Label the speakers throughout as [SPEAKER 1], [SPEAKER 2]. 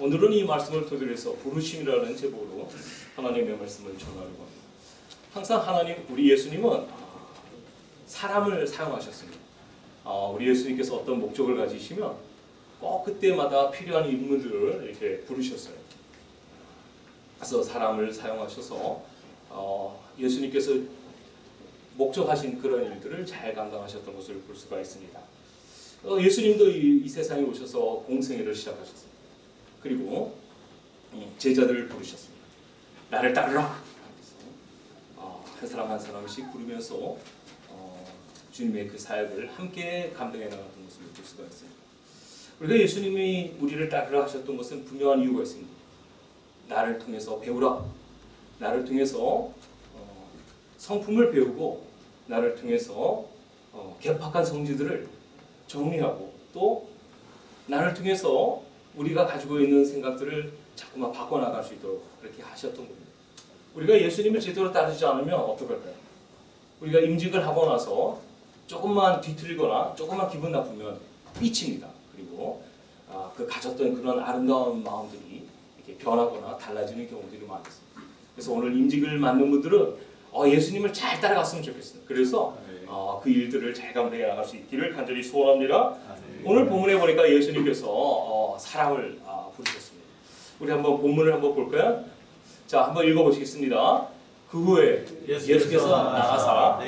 [SPEAKER 1] 오늘은 이 말씀을 토대로 해서 부르심이라는 제목으로 하나님의 말씀을 전하려고 합니다. 항상 하나님, 우리 예수님은 사람을 사용하셨습니다. 아, 우리 예수님께서 어떤 목적을 가지시면 꼭 그때마다 필요한 인물들을 이렇게 부르셨어요. 그래서 사람을 사용하셔서 어, 예수님께서 목적하신 그런 일들을 잘 감당하셨던 것을 볼 수가 있습니다. 어, 예수님도 이, 이 세상에 오셔서 공생애를 시작하셨습니다. 그리고 음, 제자들을 부르셨습니다. 나를 따르라. 어, 한 사람 한 사람씩 부르면서 어, 주님의 그 사역을 함께 감당해 나갔던 것을 볼 수가 있습니다. 우리가 예수님이 우리를 따르라 하셨던 것은 분명한 이유가 있습니다. 나를 통해서 배우라. 나를 통해서 어, 성품을 배우고 나를 통해서 어, 개팍한 성질들을 정리하고 또 나를 통해서 우리가 가지고 있는 생각들을 자꾸만 바꿔나갈 수 있도록 그렇게 하셨던 겁니다. 우리가 예수님을 제대로 따르지 않으면 어떡할까요? 우리가 임직을 하고 나서 조금만 뒤틀리거나 조금만 기분 나쁘면 삐칩니다. 그리고 아, 그 가졌던 그런 아름다운 마음들이 이렇게 변하거나 달라지는 경우들이 많습니다. 그래서 오늘 임직을 맡는 분들은 어, 예수님을 잘 따라갔으면 좋겠습니다. 그래서 어, 그 일들을 잘 감당해 나갈 수 있기를 간절히 소원합니다. 오늘 본문에 보니까 예수님께서 어, 사람을 아, 부르셨습니다. 우리 한번 본문을 한번 볼까요? 자, 한번 읽어보시겠습니다. 그 후에 예수께서 나가사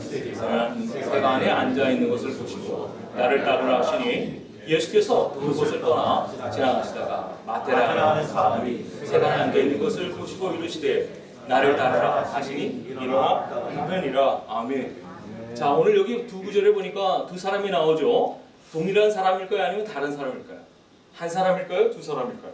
[SPEAKER 1] 새가 안에 앉아 있는 것을 보시고 나를 따르라 하시니 예수께서 그곳을 떠나 지나가시다가 마테라 사람이 새가 안에 앉아 있는 것을 보시고 이르시되 나를 따르라 하시니 일어나 가면이라 아멘. 자 오늘 여기 두 구절에 보니까 두 사람이 나오죠. 동일한 사람일까요? 아니면 다른 사람일까요? 한 사람일까요? 두 사람일까요?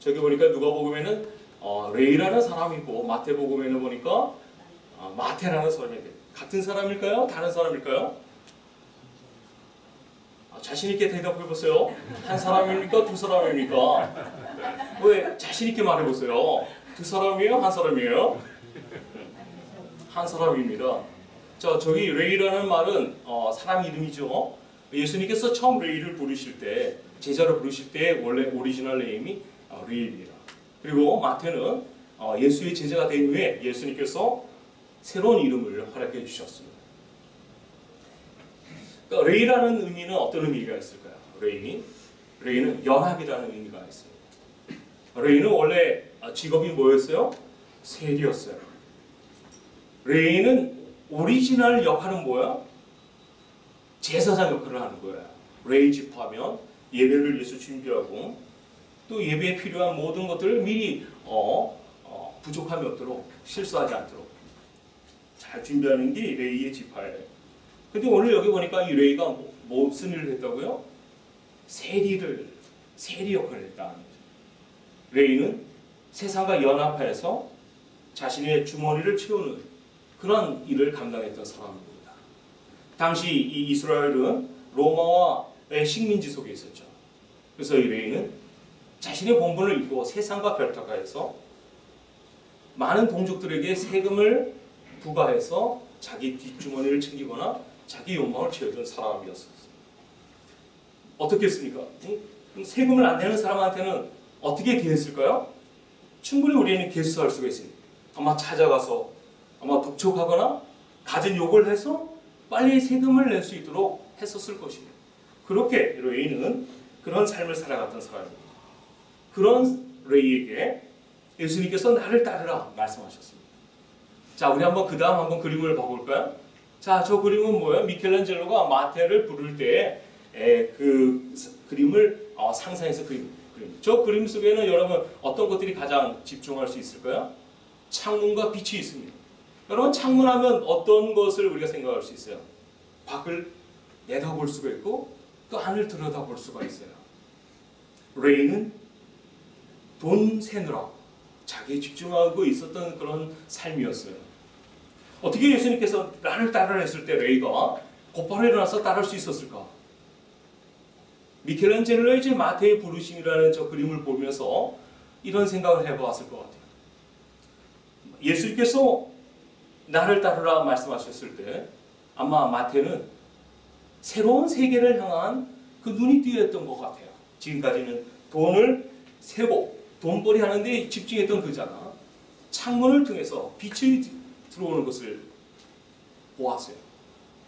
[SPEAKER 1] 저기 보니까 누가복음에는 어, 레이라는 사람이고 마태복음에는 보니까 어, 마태라는 사람이 같은 사람일까요? 다른 사람일까요? 아, 자신 있게 대답해 보세요. 한 사람입니까? 두 사람입니까? 왜 자신 있게 말해 보세요. 두 사람이에요? 한 사람이에요? 한 사람입니다. 자, 저기 레위라는 말은 어, 사람 이름이죠. 예수님께서 처음 레위를 부르실 때 제자를 부르실 때 원래 original name이 어, 레위입니다. 그리고 마태는 어, 예수의 제자가 된 후에 예수님께서 새로운 이름을 허락해 주셨습니다. 그러니까 레위라는 의미는 어떤 의미가 있을까요? 레위, 레위는 연합이라는 의미가 있습니다. 레위는 원래 직업이 뭐였어요? 세리였어요. 레위는 오리지널 역할은 뭐야? 제사장 역할을 하는 거예요. 레위 지파면 예배를 위해서 준비하고 또 예배에 필요한 모든 것들을 미리 어, 어, 부족함이 없도록 실수하지 않도록 잘 준비하는 게 레위의 지파예요. 근데 오늘 여기 보니까 이 레위가 뭐, 무슨 일을 했다고요? 세리를 세리 역할을 거죠. 레이는 세상과 연합해서 자신의 주머니를 채우는 그런 일을 감당했던 사람입니다. 당시 이 이스라엘은 로마와의 식민지 속에 있었죠. 그래서 이 레이는 자신의 본분을 잊고 세상과 별타가해서 많은 동족들에게 세금을 부과해서 자기 뒷주머니를 챙기거나 자기 욕망을 채우던 사람이었습니다. 어떻게 했습니까? 세금을 안 내는 사람한테는 어떻게 대했을까요? 충분히 우리는 개수할 수가 있습니다. 아마 찾아가서 아마 독촉하거나 가진 욕을 해서 빨리 세금을 낼 수 있도록 했었을 것입니다. 그렇게 레이는 그런 삶을 살아갔던 사람입니다. 그런 레이에게 예수님께서 나를 따르라 말씀하셨습니다. 자, 우리 한번 그 다음 한번 그림을 봐볼까요? 자, 저 그림은 뭐예요? 미켈란젤로가 마태를 부를 때 그 그림을 어, 상상해서 그림. 그림. 저 그림 속에는 여러분 어떤 것들이 가장 집중할 수 있을까요? 창문과 빛이 있습니다. 여러분 창문하면 어떤 것을 우리가 생각할 수 있어요? 밖을 내다볼 수가 있고 또 안을 들여다볼 수가 있어요. 레이는 돈 세느라 자기에 집중하고 있었던 그런 삶이었어요. 어떻게 예수님께서 나를 따르라 했을 때 레이가 곧바로 일어나서 따를 수 있었을까? 미켈란젤로의 이제 마태의 부르심이라는 저 그림을 보면서 이런 생각을 해보았을 것 같아요. 예수님께서 나를 따르라 말씀하셨을 때 아마 마태는 새로운 세계를 향한 그 눈이 띄었던 것 같아요. 지금까지는 돈을 세고 돈벌이 하는데 집중했던 그 자가 창문을 통해서 빛이 들어오는 것을 보았어요.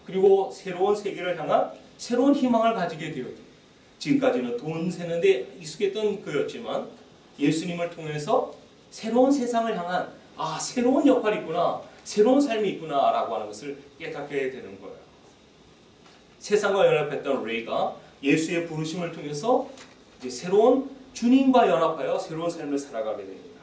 [SPEAKER 1] 그리고 새로운 세계를 향한 새로운 희망을 가지게 되었죠. 지금까지는 돈 세는데 익숙했던 그였지만 예수님을 통해서 새로운 세상을 향한 아 새로운 역할이 있구나 새로운 삶이 있구나 라고 하는 것을 깨닫게 되는 거예요. 세상과 연합했던 레이가 예수의 부르심을 통해서 이제 새로운 주님과 연합하여 새로운 삶을 살아가게 됩니다.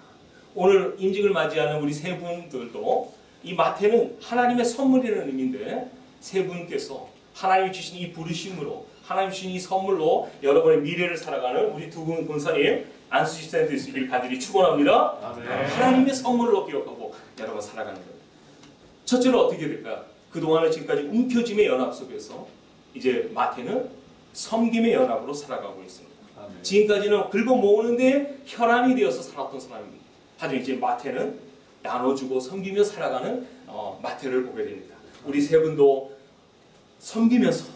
[SPEAKER 1] 오늘 임직을 맞이하는 우리 세 분들도 이 마태는 하나님의 선물이라는 의미인데 세 분께서 하나님이 주신 이 부르심으로 하나님 주신 이 선물로 여러분의 미래를 살아가는 우리 두분 본사님 안수집 센터 있으길 간절히 축원합니다.
[SPEAKER 2] 아멘.
[SPEAKER 1] 하나님의 선물로 기억하고 여러분 살아가는 거예요. 첫째로 어떻게 될까요? 그동안은 지금까지 움켜짐의 연합 속에서 이제 마태는 섬김의 연합으로 살아가고 있습니다.
[SPEAKER 2] 아멘.
[SPEAKER 1] 지금까지는 긁어 모으는데 혈안이 되어서 살았던 사람입니다. 하지만 이제 마태는 나눠주고 섬기며 살아가는 어, 마태를 보게 됩니다. 우리 세 분도 섬기면서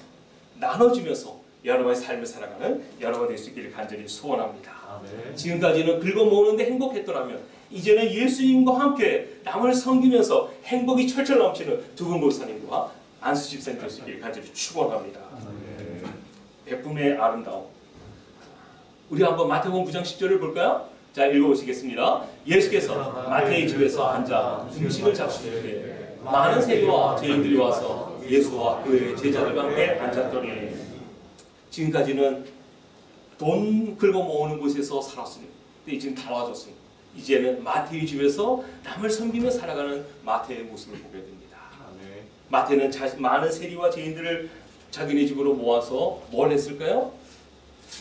[SPEAKER 1] 나눠주면서 여러분의 삶을 살아가는 여러분 될 수 있기를 간절히 소원합니다.
[SPEAKER 2] 아멘.
[SPEAKER 1] 지금까지는 긁어 모으는데 행복했더라면 이제는 예수님과 함께 남을 섬기면서 행복이 철철 넘치는 두 분 목사님과 안수 집사님 될 수 있기를 간절히 축원합니다.
[SPEAKER 2] 아멘.
[SPEAKER 1] 베품의 아름다움. 우리 한번 마태복음 9장 10절을 볼까요? 자 읽어보시겠습니다. 예수께서 마태의 집에서 앉아 음식을 잡수시되 많은 세리와 죄인들이 와서 예수와 그의 제자들과 함께 앉았더니 지금까지는 돈 긁어 모으는 곳에서 살았습니다. 근데 지금 달라졌습니다. 이제는 마태의 집에서 남을 섬기며 살아가는 마태의 모습을 보게 됩니다. 마태는 자, 많은 세리와 죄인들을 자기네 집으로 모아서 뭘 했을까요?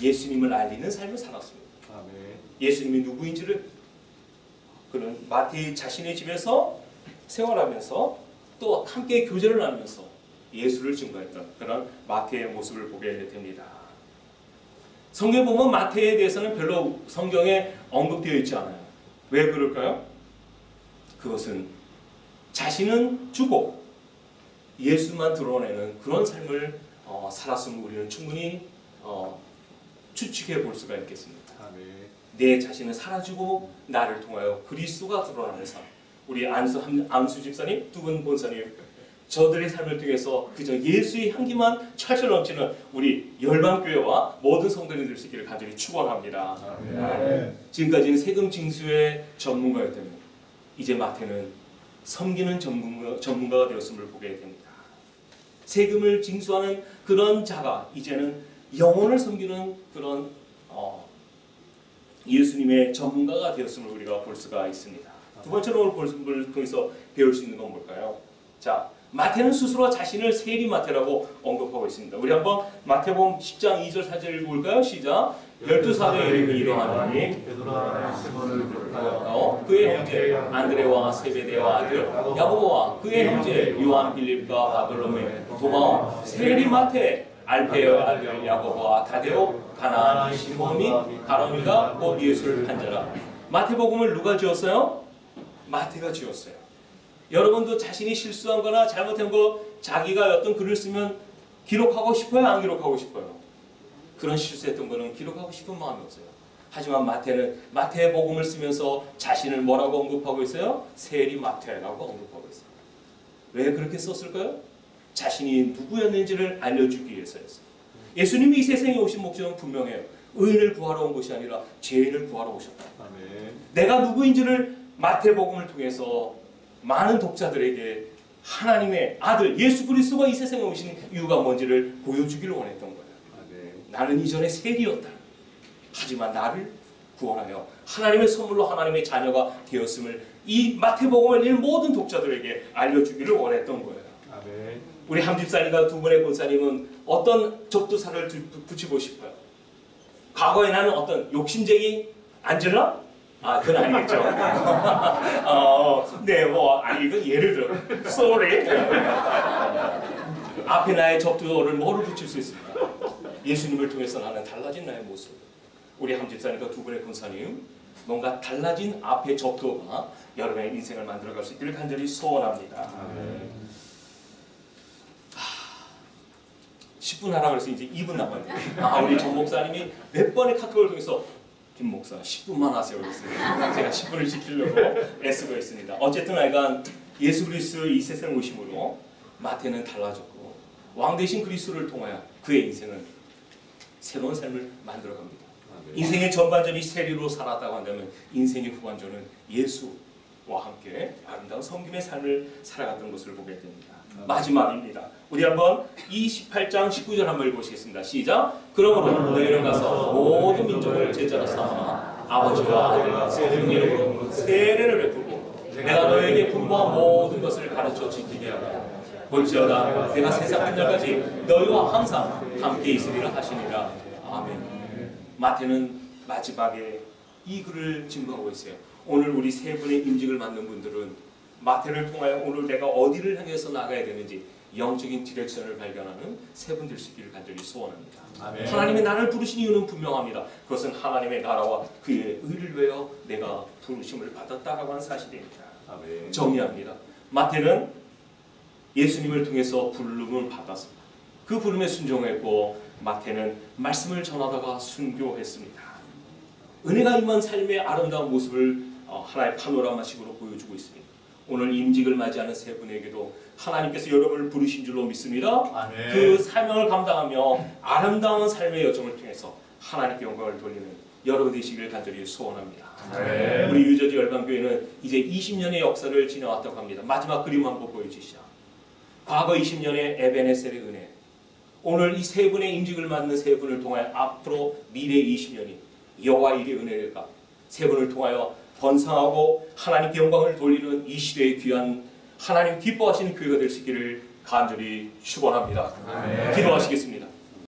[SPEAKER 1] 예수님을 알리는 삶을 살았습니다. 예수님이 누구인지를 그는 마태 자신의 집에서 생활하면서 또 함께 교제를 나누면서 예수를 증거했던 그런 마태의 모습을 보게 됩니다. 성경 보면 마태에 대해서는 별로 성경에 언급되어 있지 않아요. 왜 그럴까요? 그것은 자신은 주고 예수만 드러내는 그런 삶을 어, 살았음을 우리는 충분히 어, 추측해 볼 수가 있겠습니다.
[SPEAKER 2] 아멘.
[SPEAKER 1] 내 자신은 사라지고 나를 통하여 그리스도가 드러나는 삶. 우리 안수 안수 집사님, 두 분 본사님, 저들의 삶을 통해서 그저 예수의 향기만 철철 넘치는 우리 열방교회와 모든 성도님들 될 수 있기를 간절히 축원합니다. 지금까지는 세금 징수의 전문가였다면 이제 마태는 섬기는 전문가, 전문가가 되었음을 보게 됩니다. 세금을 징수하는 그런 자가 이제는 영혼을 섬기는 그런 어, 예수님의 전문가가 되었음을 우리가 볼 수가 있습니다. 두 번째로 오늘 본문을 통해서 배울 수 있는 건 뭘까요? 자, 마태는 스스로 자신을 세리 마태라고 언급하고 있습니다. 우리 한번 마태복음 10장 2절 4절 읽어볼까요? 시작. 열두 사도의
[SPEAKER 2] 비롯하여
[SPEAKER 1] 어, 그의 형제 안드레와 세베대와 아들 야고보와 그의 형제 요한 빌립과 바돌로메 도마오 세리마테 알페의 아들 야고보와 다데오 가나안 시몬 및 가로미가 곧 예수를 한 자라 마태복음을 누가 지었어요? 마태가 지었어요. 여러분도 자신이 실수한 거나 잘못한 거 자기가 어떤 글을 쓰면 기록하고 싶어요? 안 기록하고 싶어요? 그런 실수했던 거는 기록하고 싶은 마음이 없어요. 하지만 마태는 마태의 복음을 쓰면서 자신을 뭐라고 언급하고 있어요? 세리 마태라고 언급하고 있어요. 왜 그렇게 썼을까요? 자신이 누구였는지를 알려주기 위해서였어요. 예수님이 이 세상에 오신 목적은 분명해요. 의인을 구하러 온 것이 아니라 죄인을 구하러 오셨다.
[SPEAKER 2] 아멘.
[SPEAKER 1] 내가 누구인지를 마태복음을 통해서 많은 독자들에게 하나님의 아들 예수 그리스도가 이 세상에 오신 이유가 뭔지를 보여주기를 원했던 거예요.
[SPEAKER 2] 아멘.
[SPEAKER 1] 나는 이전에 세리였다. 하지만 나를 구원하여 하나님의 선물로 하나님의 자녀가 되었음을 이 마태복음을 읽는 모든 독자들에게 알려주기를 원했던 거예요.
[SPEAKER 2] 아멘.
[SPEAKER 1] 우리 함집사님과 두 분의 권사님은 어떤 접두사를 붙이고 싶어요? 과거에 나는 어떤 욕심쟁이 안젤라? 아, 그건 아니겠죠. 어, 네, 뭐, 아니, 이건 예를 들어. sorry. 앞에 나의 접두어를 뭐를 붙일 수 있을까? 예수님을 통해서 나는 달라진 나의 모습. 우리 함집사님과 두 분의 권사님, 뭔가 달라진 앞의 접두어가 여러분의 인생을 만들어갈 수 있기를 간절히 소원합니다.
[SPEAKER 2] 아멘.
[SPEAKER 1] 10분 하라 그래서 이제 2분 남았네요. 아, 우리 전 목사님이 몇 번의 카톡을 통해서 김 목사 10분만 하세요 그랬어요. 제가 10분을 지키려고 애쓰고 있습니다. 어쨌든 하여간 예수 그리스도 이 세상 오심으로 마태는 달라졌고 왕 대신 그리스도를 통하여 그의 인생은 새로운 삶을 만들어갑니다. 인생의 전반전이 세리로 살았다고 한다면 인생의 후반전은 예수와 함께 아름다운 섬김의 삶을 살아갔던 것을 보게 됩니다. 마지막입니다. 우리 한번 28장 19절 한번 읽어보시겠습니다. 시작. 그러므로 너희는 가서 모든 민족을 제자로 삼아 아버지와 아들과 이름으로 세례를 베풀고 내가 너에게 분부한 모든 것을 가르쳐 지키게 하라. 볼지어다 내가 세상 끝날까지 너희와 항상 함께 있으리라 하시니라. 아멘. 마태는 마지막에 이 글을 증거하고 있어요. 오늘 우리 세 분의 임직을 맡는 분들은 마태를 통하여 오늘 내가 어디를 향해서 나가야 되는지 영적인 디렉션을 발견하는 세 분 될 수 있기를 간절히 소원합니다.
[SPEAKER 2] 아멘.
[SPEAKER 1] 하나님이 나를 부르신 이유는 분명합니다. 그것은 하나님의 나라와 그의 의를 위하여 내가 부르심을 받았다라고 하는 사실입니다.
[SPEAKER 2] 아멘.
[SPEAKER 1] 정리합니다. 마태는 예수님을 통해서 부름을 받았습니다. 그 부름에 순종했고 마태는 말씀을 전하다가 순교했습니다. 은혜가 임한 삶의 아름다운 모습을 어, 하나의 파노라마식으로 보여주고 있습니다. 오늘 임직을 맞이하는 세 분에게도 하나님께서 여러분을 부르신 줄로 믿습니다.
[SPEAKER 2] 아멘.
[SPEAKER 1] 그 사명을 감당하며 아름다운 삶의 여정을 통해서 하나님께 영광을 돌리는 여러분 되시기를 간절히 소원합니다.
[SPEAKER 2] 아멘.
[SPEAKER 1] 우리 유저지 열방교회는 이제 20년의 역사를 지나왔다고 합니다. 마지막 그림 한번 보여주시죠. 과거 20년의 에베네셀의 은혜, 오늘 이 세 분의 임직을 맡는 세 분을 통하여 앞으로 미래 20년이 여호와 일의 은혜가 세 분을 통하여 번성하고 하나님께 영광을 돌리는 이 시대의 귀한 하나님 기뻐하시는 교회가 될 수 있기를 간절히 축원합니다. 기도하시겠습니다.